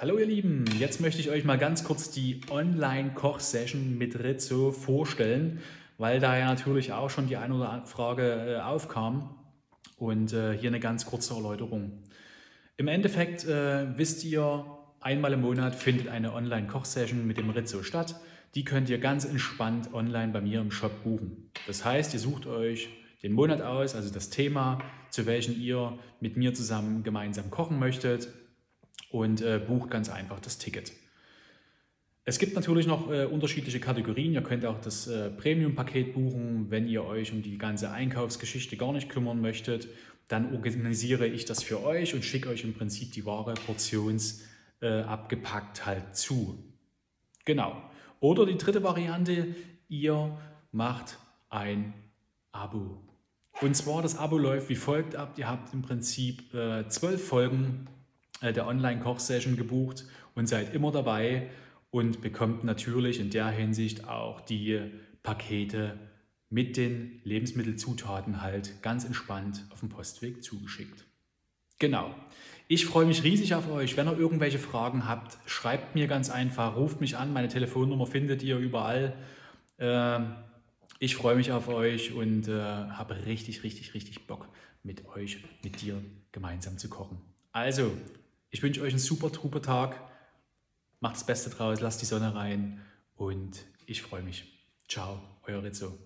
Hallo ihr Lieben, jetzt möchte ich euch mal ganz kurz die Online-Koch-Session mit Rizzo vorstellen, weil da ja natürlich auch schon die eine oder andere Frage äh, aufkam und äh, hier eine ganz kurze Erläuterung. Im Endeffekt äh, wisst ihr, einmal im Monat findet eine Online-Koch-Session mit dem Rizzo statt. Die könnt ihr ganz entspannt online bei mir im Shop buchen. Das heißt, ihr sucht euch den Monat aus, also das Thema, zu welchem ihr mit mir zusammen gemeinsam kochen möchtet und äh, bucht ganz einfach das Ticket. Es gibt natürlich noch äh, unterschiedliche Kategorien. Ihr könnt auch das äh, Premium-Paket buchen, wenn ihr euch um die ganze Einkaufsgeschichte gar nicht kümmern möchtet. Dann organisiere ich das für euch und schicke euch im Prinzip die Ware portionsabgepackt äh, halt zu. Genau. Oder die dritte Variante, ihr macht ein Abo. Und zwar das Abo läuft wie folgt ab. Ihr habt im Prinzip äh, zwölf Folgen der Online-Koch-Session gebucht und seid immer dabei und bekommt natürlich in der Hinsicht auch die Pakete mit den Lebensmittelzutaten halt ganz entspannt auf dem Postweg zugeschickt. Genau. Ich freue mich riesig auf euch. Wenn ihr irgendwelche Fragen habt, schreibt mir ganz einfach, ruft mich an. Meine Telefonnummer findet ihr überall. Ähm, ich freue mich auf euch und äh, habe richtig, richtig, richtig Bock, mit euch, mit dir gemeinsam zu kochen. Also, ich wünsche euch einen super truper Tag. Macht das Beste draus, lasst die Sonne rein und ich freue mich. Ciao, euer Rizzo.